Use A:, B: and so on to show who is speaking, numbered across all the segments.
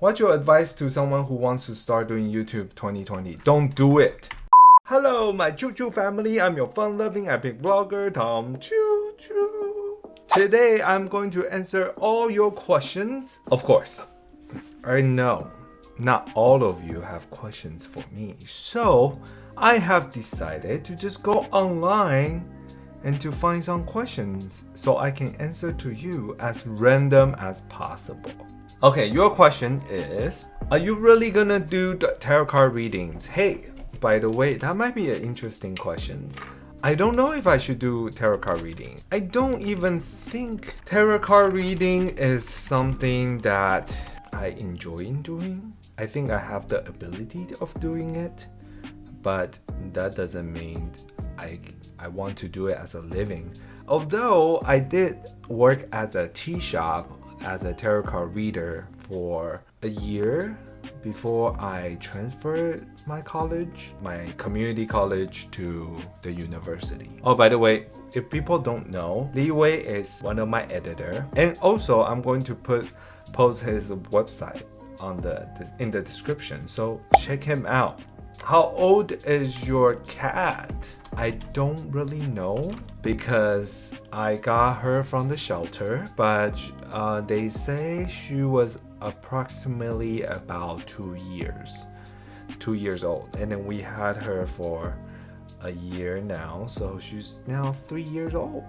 A: What's your advice to someone who wants to start doing YouTube 2020? Don't do it. Hello, my Choo Choo family. I'm your fun-loving epic vlogger, Tom Choo Choo. Today, I'm going to answer all your questions. Of course, I know not all of you have questions for me. So, I have decided to just go online and to find some questions so I can answer to you as random as possible. Okay, your question is, are you really gonna do tarot card readings? Hey, by the way, that might be an interesting question. I don't know if I should do tarot card reading. I don't even think tarot card reading is something that I enjoy doing. I think I have the ability of doing it, but that doesn't mean I, I want to do it as a living. Although I did work at a tea shop as a tarot card reader for a year before I transferred my college, my community college to the university. Oh, by the way, if people don't know, Li Wei is one of my editor. And also, I'm going to put post his website on the in the description, so check him out. How old is your cat? I don't really know because I got her from the shelter, but uh, they say she was approximately about two years, two years old. And then we had her for a year now, so she's now three years old.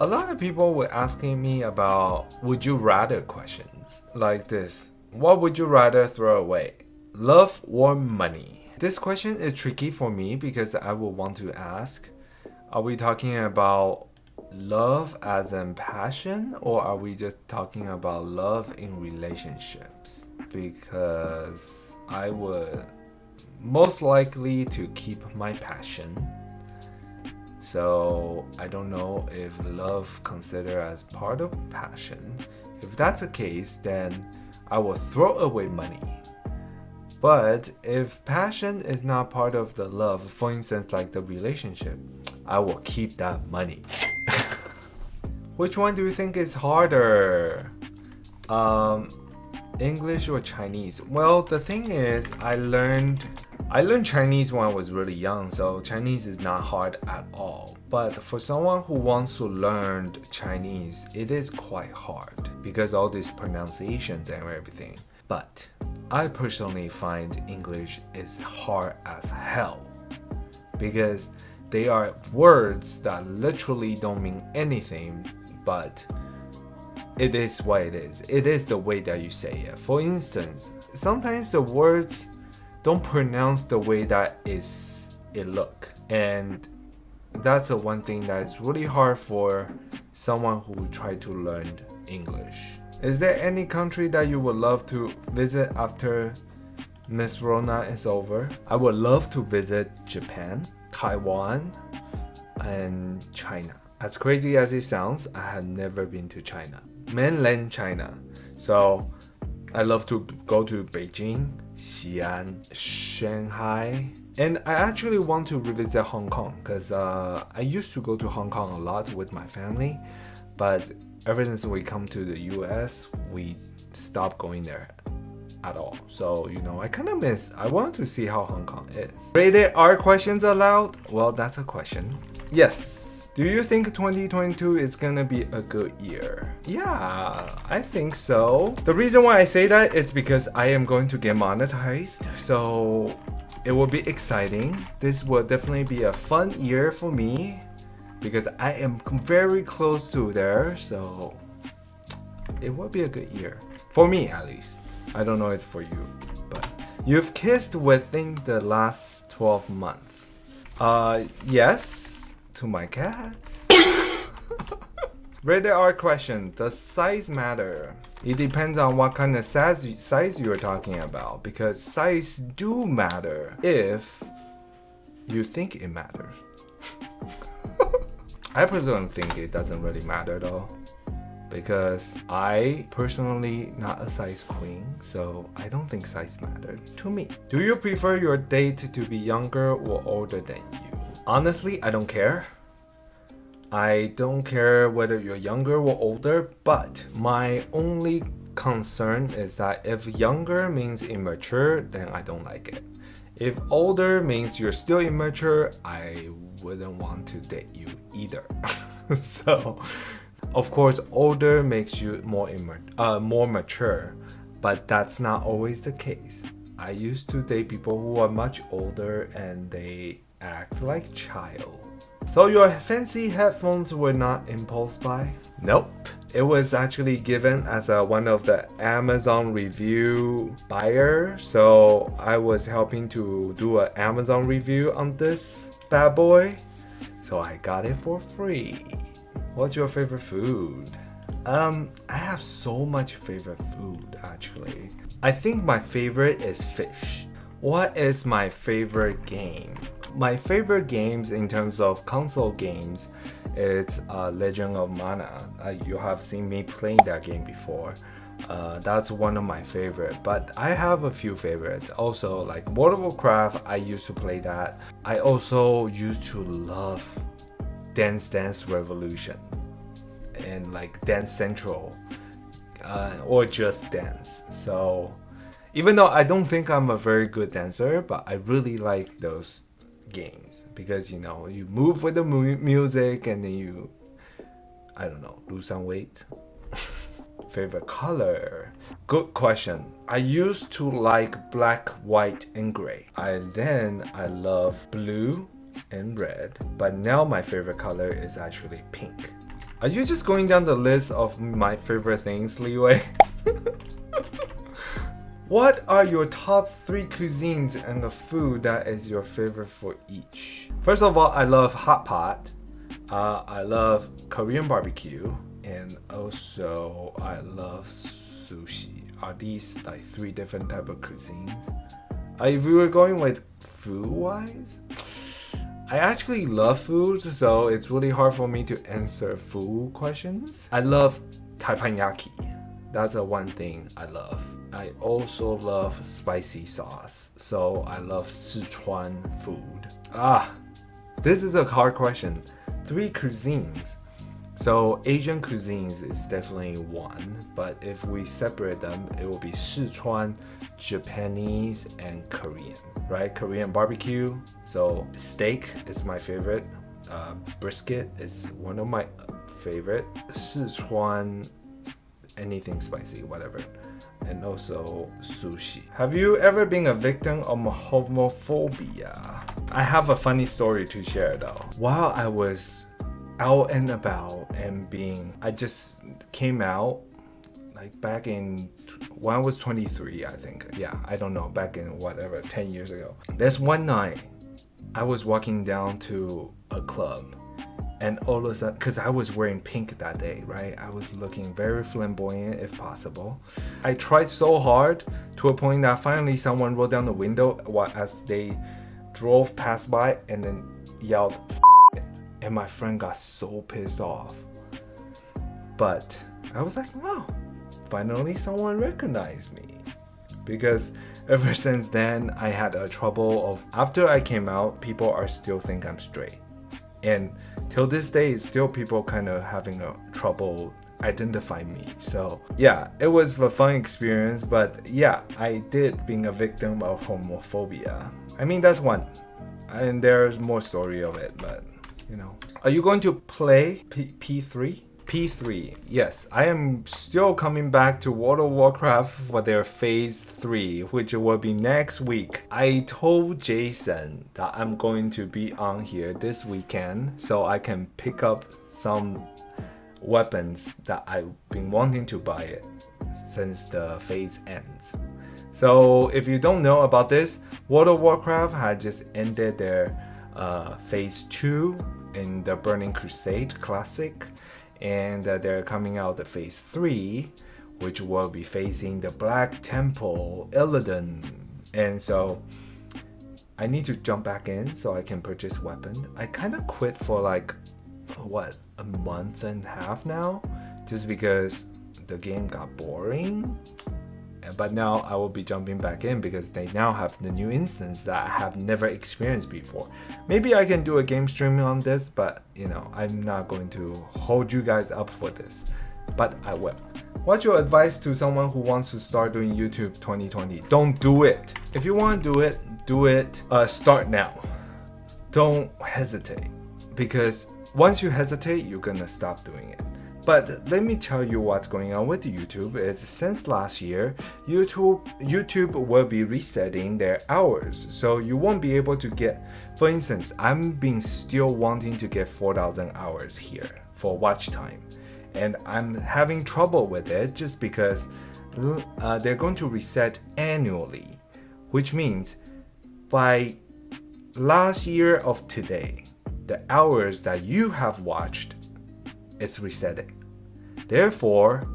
A: A lot of people were asking me about would you rather questions like this. What would you rather throw away? Love or money? This question is tricky for me because I would want to ask, are we talking about love as in passion or are we just talking about love in relationships? Because I would most likely to keep my passion. So I don't know if love considered as part of passion. If that's the case, then I will throw away money but if passion is not part of the love, for instance, like the relationship, I will keep that money. Which one do you think is harder? Um, English or Chinese? Well, the thing is, I learned I learned Chinese when I was really young, so Chinese is not hard at all. But for someone who wants to learn Chinese, it is quite hard because all these pronunciations and everything. But I personally find English is hard as hell because they are words that literally don't mean anything, but it is what it is. It is the way that you say it. For instance, sometimes the words don't pronounce the way that is it look. And that's the one thing that's really hard for someone who try to learn English. Is there any country that you would love to visit after Miss Rona is over? I would love to visit Japan, Taiwan, and China. As crazy as it sounds, I have never been to China. Mainland China. So I love to go to Beijing, Xi'an, Shanghai, and I actually want to revisit Hong Kong because uh, I used to go to Hong Kong a lot with my family, but ever since we come to the US, we stopped going there at all. So, you know, I kind of miss, I want to see how Hong Kong is. Rated R questions allowed? Well, that's a question. Yes. Do you think 2022 is gonna be a good year? Yeah, I think so. The reason why I say that is because I am going to get monetized. So it will be exciting. This will definitely be a fun year for me because I am very close to there, so it will be a good year. For me, at least. I don't know it's for you, but you've kissed within the last 12 months. Uh, yes, to my cats. Rated R question, does size matter? It depends on what kind of size, size you're talking about because size do matter if you think it matters. I personally think it doesn't really matter though because I personally not a size queen so I don't think size matter to me. Do you prefer your date to be younger or older than you? Honestly, I don't care. I don't care whether you're younger or older, but my only concern is that if younger means immature, then I don't like it. If older means you're still immature, I wouldn't want to date you either. so, of course, older makes you more uh, more mature, but that's not always the case. I used to date people who are much older and they act like child. So your fancy headphones were not impulse buy? Nope. It was actually given as a, one of the Amazon review buyer. So I was helping to do an Amazon review on this bad boy. So I got it for free. What's your favorite food? Um, I have so much favorite food actually. I think my favorite is fish. What is my favorite game? My favorite games in terms of console games is uh, Legend of Mana. Uh, you have seen me playing that game before. Uh, that's one of my favorite but I have a few favorites also like World of Warcraft I used to play that I also used to love Dance Dance Revolution and like Dance Central uh, or just dance so even though I don't think I'm a very good dancer but I really like those games because you know you move with the mu music and then you I don't know lose some weight. Favorite color? Good question. I used to like black white and gray. I then I love blue and red but now my favorite color is actually pink. Are you just going down the list of my favorite things Li Wei What are your top three cuisines and the food that is your favorite for each? First of all, I love hot pot. Uh, I love Korean barbecue, and also I love sushi. Are these like three different type of cuisines? Uh, if we were going with food wise, I actually love food, so it's really hard for me to answer food questions. I love teppanyaki. That's a one thing I love. I also love spicy sauce, so I love Sichuan food. Ah, this is a hard question. Three cuisines. So Asian cuisines is definitely one, but if we separate them, it will be Sichuan, Japanese, and Korean, right? Korean barbecue. So steak is my favorite. Uh, brisket is one of my favorite. Sichuan, anything spicy, whatever and also sushi. Have you ever been a victim of homophobia? I have a funny story to share though. While I was out and about and being, I just came out like back in when I was 23, I think. Yeah, I don't know, back in whatever, 10 years ago. There's one night I was walking down to a club and all of a sudden because i was wearing pink that day right? I was looking very flamboyant if possible. I tried so hard to a point that finally someone rolled down the window as they drove past by and then yelled and my friend got so pissed off. But i was like wow finally someone recognized me. Because ever since then i had a trouble of after i came out people are still think i'm straight and till this day still people kind of having a trouble identify me. So yeah it was a fun experience but yeah i did being a victim of homophobia. I mean that's one. And there's more story of it but you know. Are you going to play P- p3 P3. Yes, I am still coming back to World of Warcraft for their Phase 3, which will be next week. I told Jason that I'm going to be on here this weekend so I can pick up some weapons that I've been wanting to buy it since the phase ends. So if you don't know about this, World of Warcraft had just ended their uh, phase 2 in the Burning Crusade Classic and uh, they're coming out the phase 3 which will be facing the black temple illidan. And so i need to jump back in so i can purchase weapon. I kind of quit for like what a month and a half now? Just because the game got boring but now I will be jumping back in because they now have the new instance that I have never experienced before. Maybe I can do a game stream on this, but you know, I'm not going to hold you guys up for this, but I will. What's your advice to someone who wants to start doing YouTube 2020? Don't do it. If you want to do it, do it. Uh, start now. Don't hesitate because once you hesitate, you're gonna stop doing it. But let me tell you what's going on with YouTube is since last year, YouTube YouTube will be resetting their hours. So you won't be able to get for instance, I'm been still wanting to get 4000 hours here for watch time. And I'm having trouble with it just because uh, they're going to reset annually, which means by last year of today, the hours that you have watched, it's resetting. Therefore,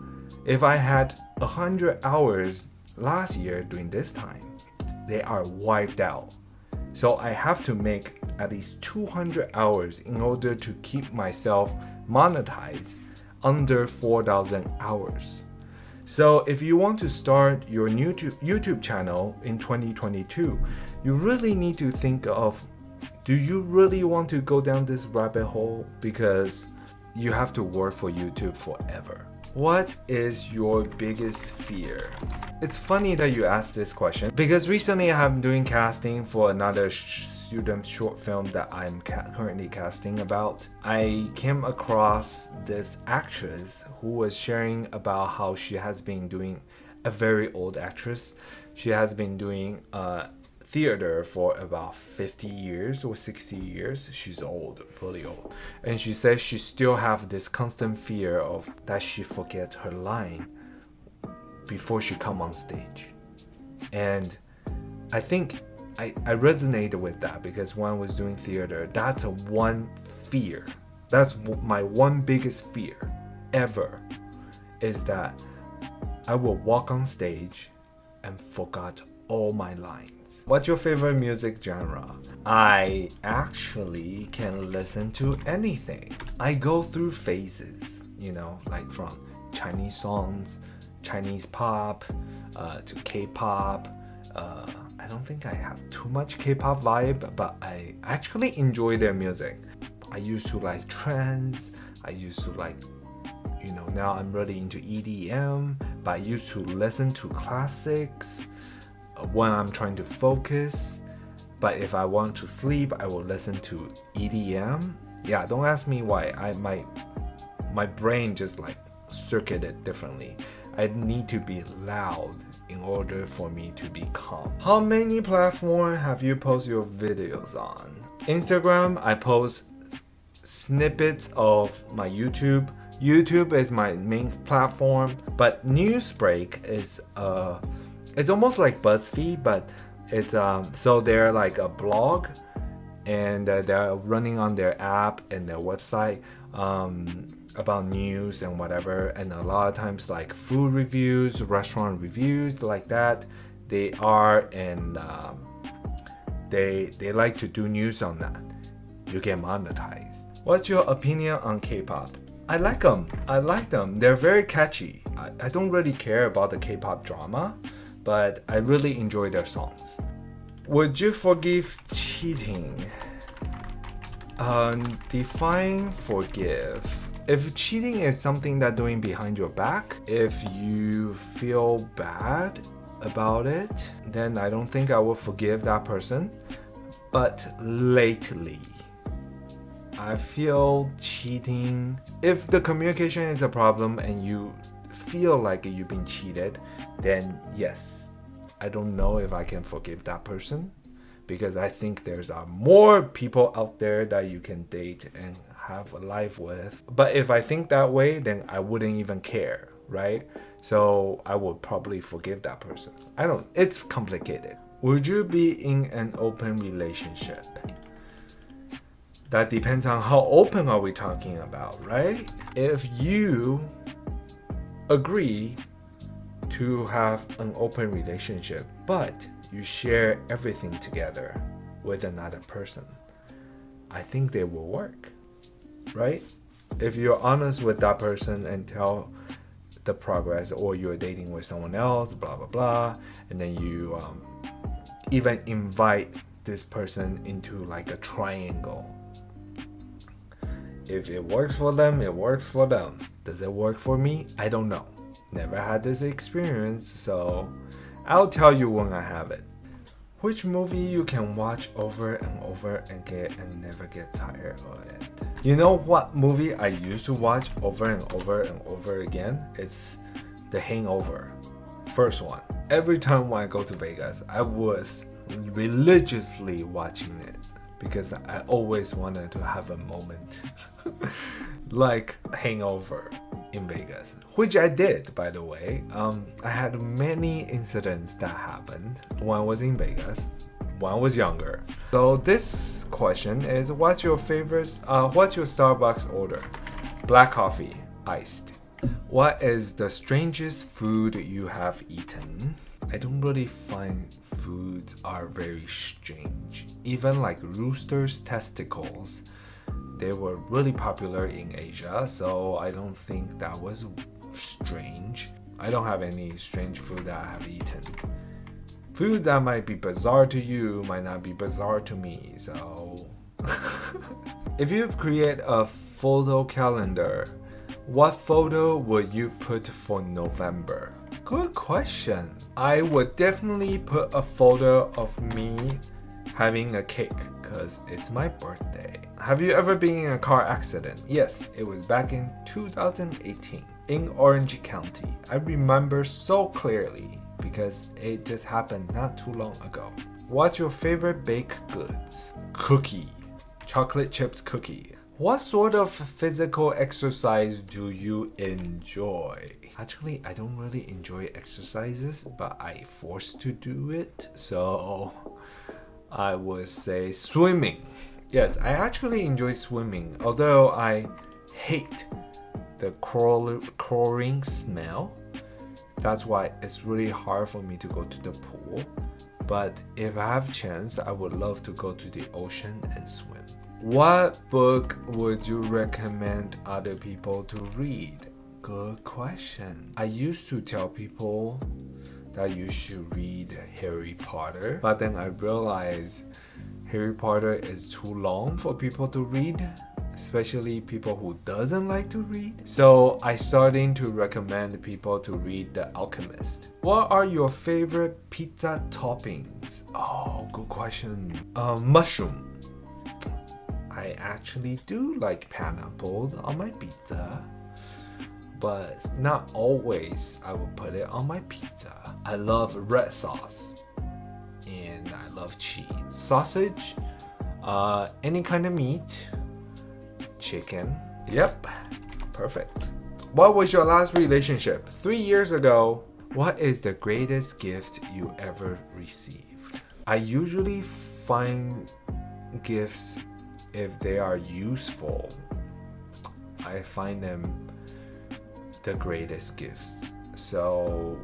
A: if I had 100 hours last year during this time, they are wiped out. So I have to make at least 200 hours in order to keep myself monetized under 4,000 hours. So if you want to start your new YouTube channel in 2022, you really need to think of do you really want to go down this rabbit hole because you have to work for YouTube forever. What is your biggest fear? It's funny that you asked this question because recently I'm doing casting for another student short film that I'm ca currently casting about. I came across this actress who was sharing about how she has been doing a very old actress. She has been doing uh, theater for about 50 years or 60 years. She's old, really old. And she says she still have this constant fear of that she forgets her line before she come on stage. And I think I, I resonated with that because when I was doing theater, that's a one fear. That's my one biggest fear ever is that I will walk on stage and forgot all my lines. What's your favorite music genre? I actually can listen to anything. I go through phases, you know, like from Chinese songs, Chinese pop, uh, to K-pop. Uh, I don't think I have too much K-pop vibe, but I actually enjoy their music. I used to like trance. I used to like, you know, now I'm really into EDM, but I used to listen to classics when I'm trying to focus. But if I want to sleep, I will listen to EDM. Yeah, don't ask me why. I my my brain just like circuited differently. I need to be loud in order for me to be calm. How many platforms have you posted your videos on? Instagram, I post snippets of my YouTube. YouTube is my main platform, but Newsbreak is a it's almost like BuzzFeed, but it's um, so they're like a blog, and uh, they're running on their app and their website um, about news and whatever. And a lot of times, like food reviews, restaurant reviews, like that, they are and um, they they like to do news on that. You get monetized. What's your opinion on K-pop? I like them. I like them. They're very catchy. I, I don't really care about the K-pop drama but I really enjoy their songs. Would you forgive cheating? Um, define forgive. If cheating is something that doing behind your back, if you feel bad about it, then I don't think I will forgive that person. But lately, I feel cheating. If the communication is a problem and you feel like you've been cheated, then yes, I don't know if I can forgive that person because I think there's uh, more people out there that you can date and have a life with. But if I think that way, then I wouldn't even care, right? So I would probably forgive that person. I don't, it's complicated. Would you be in an open relationship? That depends on how open are we talking about, right? If you agree to have an open relationship, but you share everything together with another person, I think they will work, right? If you're honest with that person and tell the progress, or you're dating with someone else, blah blah blah, and then you um, even invite this person into like a triangle. If it works for them, it works for them. Does it work for me? I don't know never had this experience, so I'll tell you when I have it. Which movie you can watch over and over again and never get tired of it? You know what movie I used to watch over and over and over again? It's The Hangover. First one. Every time when I go to Vegas, I was religiously watching it because I always wanted to have a moment like hangover in Vegas, which I did, by the way. Um, I had many incidents that happened when I was in Vegas when I was younger. So this question is, what's your favorite? Uh, what's your Starbucks order? Black coffee, iced. What is the strangest food you have eaten? I don't really find foods are very strange. Even like rooster's testicles they were really popular in Asia, so I don't think that was strange. I don't have any strange food that I have eaten. Food that might be bizarre to you might not be bizarre to me, so. if you create a photo calendar, what photo would you put for November? Good question. I would definitely put a photo of me having a cake because it's my birthday. Have you ever been in a car accident? Yes, it was back in 2018 in Orange County. I remember so clearly because it just happened not too long ago. What's your favorite baked goods? Cookie. Chocolate chips cookie. What sort of physical exercise do you enjoy? Actually, I don't really enjoy exercises, but I forced to do it, so I would say swimming. Yes, I actually enjoy swimming, although I hate the chlorine smell. That's why it's really hard for me to go to the pool. But if I have chance, I would love to go to the ocean and swim. What book would you recommend other people to read? Good question. I used to tell people that you should read Harry Potter. But then I realized Harry Potter is too long for people to read especially people who doesn't like to read. So I starting to recommend people to read The Alchemist. What are your favorite pizza toppings? Oh, good question. Uh, mushroom. I actually do like pineapple on my pizza but not always I will put it on my pizza. I love red sauce and I love cheese. Sausage, uh, any kind of meat, chicken. Yep, perfect. What was your last relationship? Three years ago. What is the greatest gift you ever received? I usually find gifts if they are useful. I find them the greatest gifts. So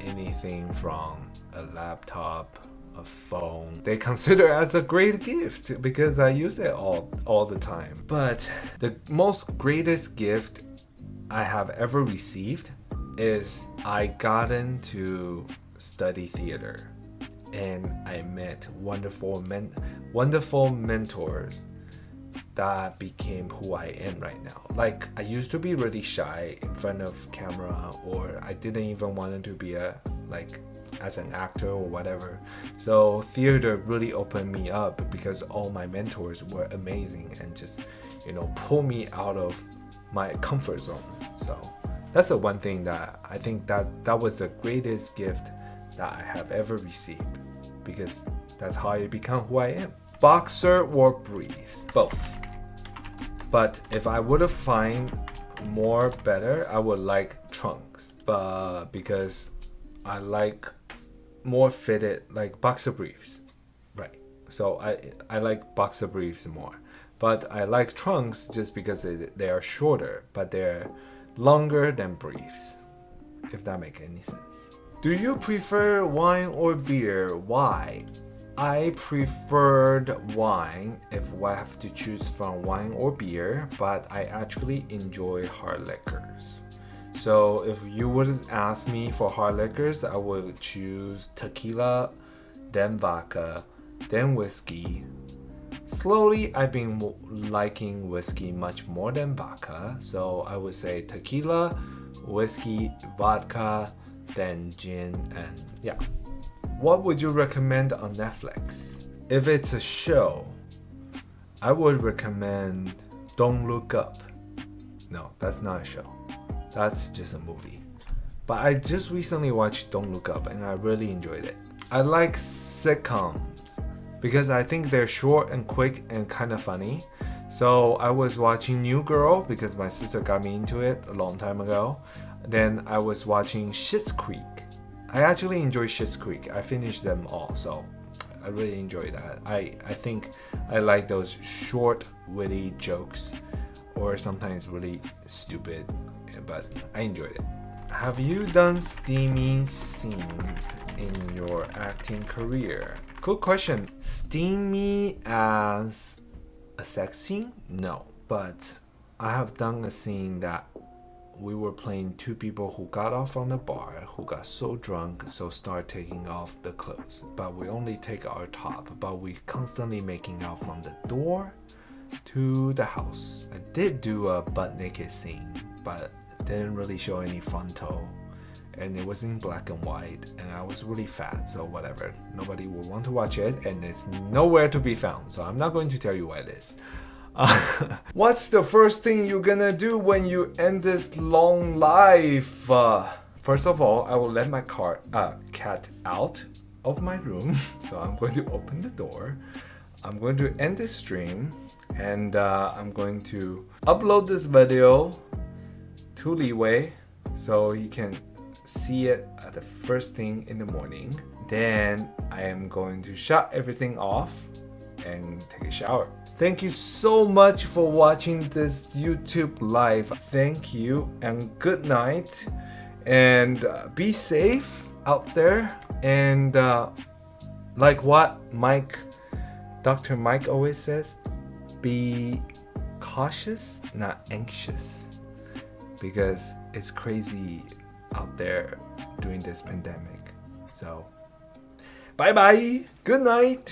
A: anything from a laptop, a phone, they consider as a great gift because I use it all all the time. But the most greatest gift I have ever received is I gotten to study theater and I met wonderful men wonderful mentors that became who I am right now. Like I used to be really shy in front of camera or I didn't even want to be a like as an actor or whatever. So theater really opened me up because all my mentors were amazing and just you know pull me out of my comfort zone. So that's the one thing that I think that that was the greatest gift that I have ever received because that's how I become who I am. Boxer or briefs? Both. But if I would have find more better, I would like trunks. But because I like more fitted like boxer briefs. Right. So I I like boxer briefs more. But I like trunks just because they, they are shorter, but they're longer than briefs. If that makes any sense. Do you prefer wine or beer? Why? I preferred wine if I have to choose from wine or beer, but I actually enjoy hard liquors. So if you would ask me for hard liquors, I would choose tequila, then vodka, then whiskey. Slowly, I've been liking whiskey much more than vodka, so I would say tequila, whiskey, vodka, then gin, and yeah. What would you recommend on Netflix? If it's a show, I would recommend Don't Look Up. No, that's not a show. That's just a movie. But I just recently watched Don't Look Up and I really enjoyed it. I like sitcoms because I think they're short and quick and kind of funny. So I was watching New Girl because my sister got me into it a long time ago. Then I was watching Schitt's Creek. I actually enjoy Schitt's Creek. I finished them all, so I really enjoy that. I, I think I like those short, witty jokes or sometimes really stupid, but I enjoyed it. Have you done steamy scenes in your acting career? Good question. Steamy as a sex scene? No. But I have done a scene that we were playing two people who got off from the bar, who got so drunk, so start taking off the clothes. But we only take our top, but we constantly making out from the door to the house. I did do a butt naked scene, but didn't really show any frontal and it was in black and white and I was really fat so whatever. Nobody will want to watch it and it's nowhere to be found so I'm not going to tell you what it is. What's the first thing you're gonna do when you end this long life? Uh, first of all I will let my car uh, cat out of my room so I'm going to open the door. I'm going to end this stream and uh, I'm going to upload this video to Li Wei so you can see it at the first thing in the morning. Then I am going to shut everything off and take a shower. Thank you so much for watching this YouTube live. Thank you and good night. And uh, be safe out there. And uh, like what Mike, Dr. Mike always says, be cautious, not anxious. Because it's crazy out there during this pandemic. So, bye bye. Good night.